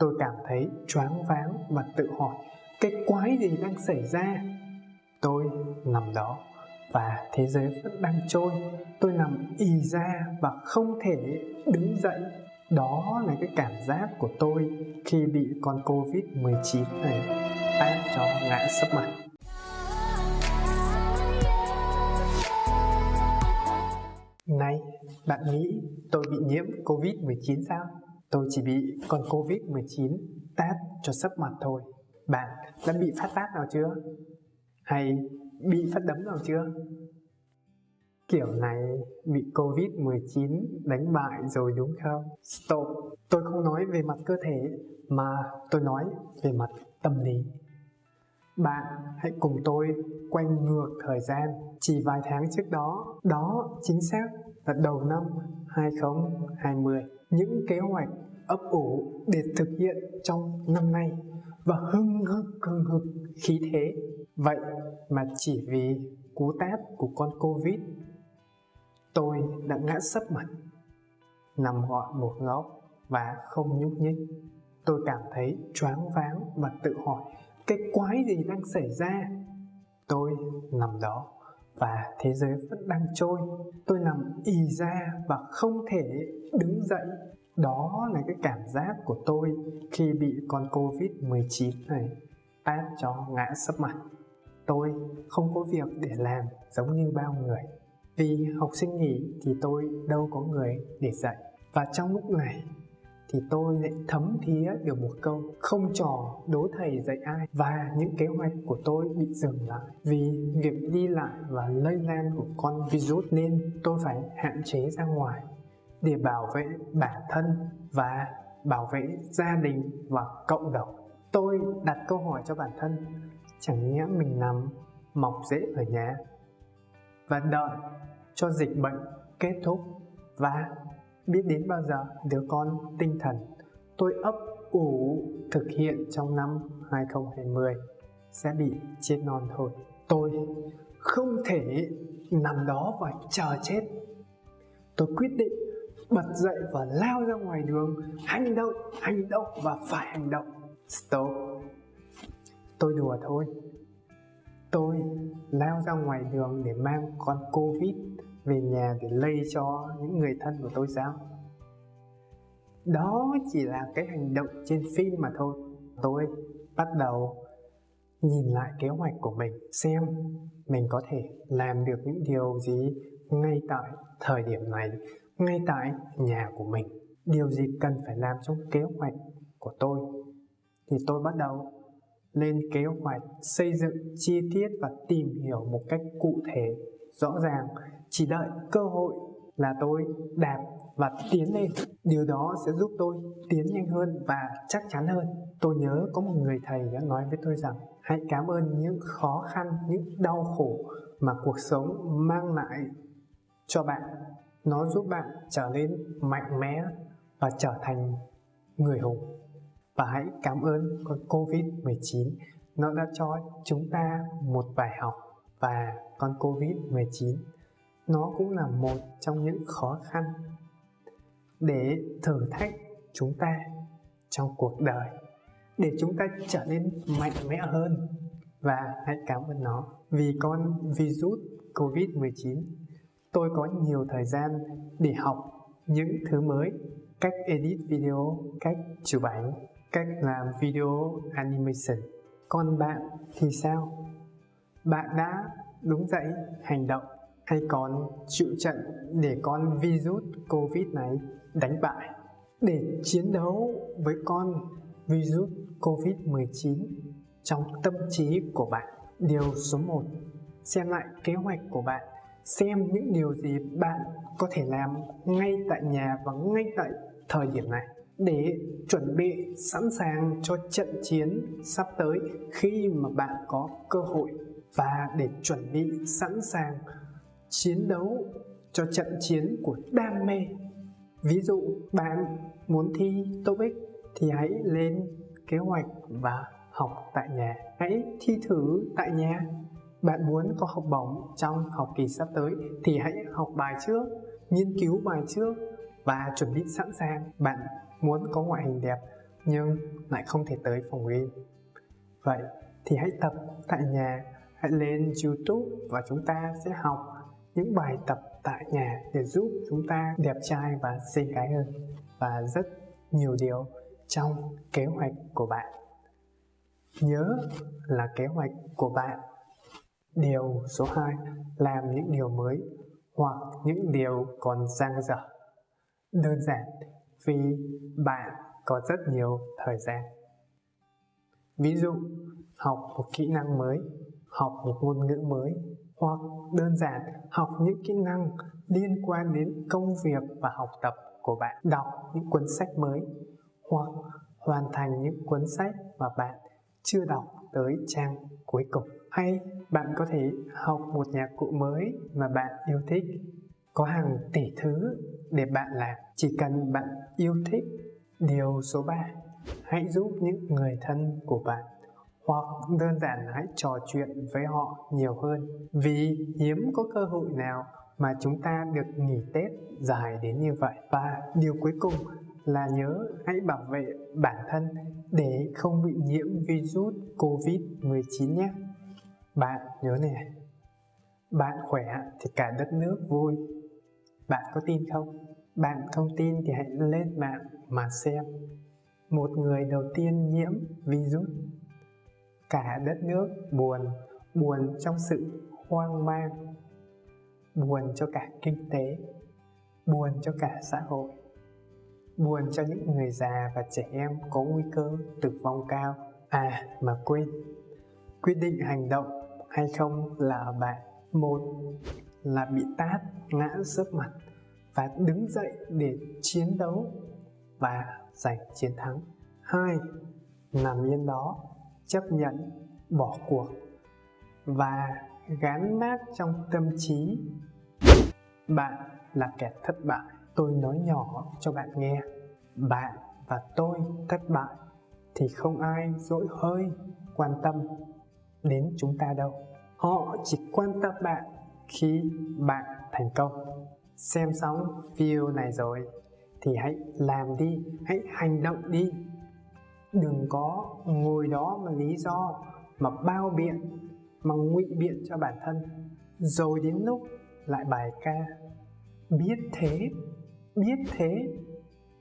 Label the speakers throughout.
Speaker 1: Tôi cảm thấy choáng váng và tự hỏi cái quái gì đang xảy ra. Tôi nằm đó và thế giới vẫn đang trôi. Tôi nằm ì ra và không thể đứng dậy. Đó là cái cảm giác của tôi khi bị con Covid-19 này tát cho ngã sấp mặt. Này, bạn nghĩ tôi bị nhiễm Covid-19 sao? Tôi chỉ bị con Covid-19 tát cho sấp mặt thôi. Bạn đã bị phát tát nào chưa? Hay bị phát đấm nào chưa? Kiểu này bị Covid-19 đánh bại rồi đúng không? Stop! Tôi không nói về mặt cơ thể mà tôi nói về mặt tâm lý. Bạn hãy cùng tôi quay ngược thời gian chỉ vài tháng trước đó, đó chính xác đầu năm 2020. Những kế hoạch ấp ủ để thực hiện trong năm nay và hưng hực hưng hực khí thế. Vậy mà chỉ vì cú tát của con Covid, tôi đã ngã sấp mặt, nằm gọn một góc và không nhúc nhích. Tôi cảm thấy choáng váng và tự hỏi cái quái gì đang xảy ra tôi nằm đó và thế giới vẫn đang trôi. Tôi nằm ì ra và không thể đứng dậy. Đó là cái cảm giác của tôi khi bị con covid 19 này tát cho ngã sấp mặt. Tôi không có việc để làm giống như bao người. Vì học sinh nghỉ thì tôi đâu có người để dạy. Và trong lúc này thì tôi lại thấm thía được một câu, không trò đố thầy dạy ai. Và những kế hoạch của tôi bị dừng lại vì việc đi lại và lây lan của con virus nên tôi phải hạn chế ra ngoài để bảo vệ bản thân và bảo vệ gia đình và cộng đồng. Tôi đặt câu hỏi cho bản thân, chẳng nhẽ mình nằm mọc rễ ở nhà và đợi cho dịch bệnh kết thúc và biết đến bao giờ đứa con tinh thần tôi ấp ủ thực hiện trong năm 2020 sẽ bị chết non thôi. Tôi không thể nằm đó và chờ chết. Tôi quyết định bật dậy và lao ra ngoài đường, hành động, hành động và phải hành động. Stop. Tôi đùa thôi. Tôi lao ra ngoài đường để mang con Covid về nhà để lây cho những người thân của tôi sao? Đó chỉ là cái hành động trên phim mà thôi. Tôi bắt đầu nhìn lại kế hoạch của mình xem mình có thể làm được những điều gì ngay tại thời điểm này, ngay tại nhà của mình. Điều gì cần phải làm trong kế hoạch của tôi thì tôi bắt đầu lên kế hoạch xây dựng chi tiết và tìm hiểu một cách cụ thể rõ ràng, chỉ đợi cơ hội là tôi đạp và tiến lên. Điều đó sẽ giúp tôi tiến nhanh hơn và chắc chắn hơn. Tôi nhớ có một người thầy đã nói với tôi rằng, hãy cảm ơn những khó khăn, những đau khổ mà cuộc sống mang lại cho bạn. Nó giúp bạn trở nên mạnh mẽ và trở thành người hùng. Và hãy cảm ơn con Covid-19 nó đã cho chúng ta một bài học và con Covid-19 nó cũng là một trong những khó khăn để thử thách chúng ta trong cuộc đời để chúng ta trở nên mạnh mẽ hơn. Và hãy cảm ơn nó vì con virus Covid-19 tôi có nhiều thời gian để học những thứ mới cách edit video, cách chụp ảnh, cách làm video animation. Còn bạn thì sao? Bạn đã đúng dậy hành động hay còn chịu trận để con virus Covid này đánh bại? Để chiến đấu với con virus Covid-19 trong tâm trí của bạn, điều số 1, xem lại kế hoạch của bạn, xem những điều gì bạn có thể làm ngay tại nhà và ngay tại thời điểm này. Để chuẩn bị sẵn sàng cho trận chiến sắp tới khi mà bạn có cơ hội và để chuẩn bị sẵn sàng chiến đấu cho trận chiến của đam mê. Ví dụ bạn muốn thi TOEIC thì hãy lên kế hoạch và học tại nhà. Hãy thi thử tại nhà. Bạn muốn có học bổng trong học kỳ sắp tới thì hãy học bài trước nghiên cứu bài trước và chuẩn bị sẵn sàng. Bạn muốn có ngoại hình đẹp nhưng lại không thể tới phòng game. Vậy thì hãy tập tại nhà, hãy lên YouTube và chúng ta sẽ học những bài tập tại nhà để giúp chúng ta đẹp trai và xinh gái hơn và rất nhiều điều trong kế hoạch của bạn. Nhớ là kế hoạch của bạn. Điều số 2, làm những điều mới hoặc những điều còn dang dở. Đơn giản vì bạn có rất nhiều thời gian. Ví dụ, học một kỹ năng mới, học một ngôn ngữ mới, hoặc đơn giản học những kỹ năng liên quan đến công việc và học tập của bạn, đọc những cuốn sách mới, hoặc hoàn thành những cuốn sách mà bạn chưa đọc tới trang cuối cùng. Hay bạn có thể học một nhạc cụ mới mà bạn yêu thích. Có hàng tỷ thứ để bạn làm, chỉ cần bạn yêu thích. Điều số 3, hãy giúp những người thân của bạn hoặc đơn giản hãy trò chuyện với họ nhiều hơn vì hiếm có cơ hội nào mà chúng ta được nghỉ Tết dài đến như vậy. Và điều cuối cùng là nhớ hãy bảo vệ bản thân để không bị nhiễm virus Covid-19 nhé. Bạn nhớ này, bạn khỏe thì cả đất nước vui. Bạn có tin không? Bạn không tin thì hãy lên mạng mà xem. Một người đầu tiên nhiễm virus, cả đất nước buồn, buồn trong sự hoang mang, buồn cho cả kinh tế, buồn cho cả xã hội buồn cho những người già và trẻ em có nguy cơ tử vong cao. À mà quên, quyết định hành động hay không là ở bạn. Một là bị tát, ngã sấp mặt và đứng dậy để chiến đấu và giành chiến thắng. Hai, nằm yên đó, chấp nhận, bỏ cuộc và gán mát trong tâm trí. Bạn là kẻ thất bại tôi nói nhỏ cho bạn nghe. Bạn và tôi thất bại thì không ai dỗi hơi quan tâm đến chúng ta đâu. Họ chỉ quan tâm bạn khi bạn thành công. Xem xong video này rồi thì hãy làm đi hãy hành động đi đừng có ngồi đó mà lý do mà bao biện, mà ngụy biện cho bản thân. Rồi đến lúc lại bài ca, biết thế biết thế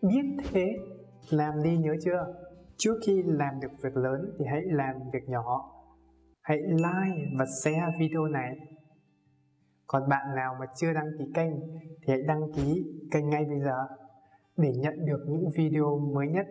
Speaker 1: biết thế. Làm đi nhớ chưa? Trước khi làm được việc lớn thì hãy làm việc nhỏ. Hãy like và share video này. Còn bạn nào mà chưa đăng ký kênh thì hãy đăng ký kênh ngay bây giờ để nhận được những video mới nhất.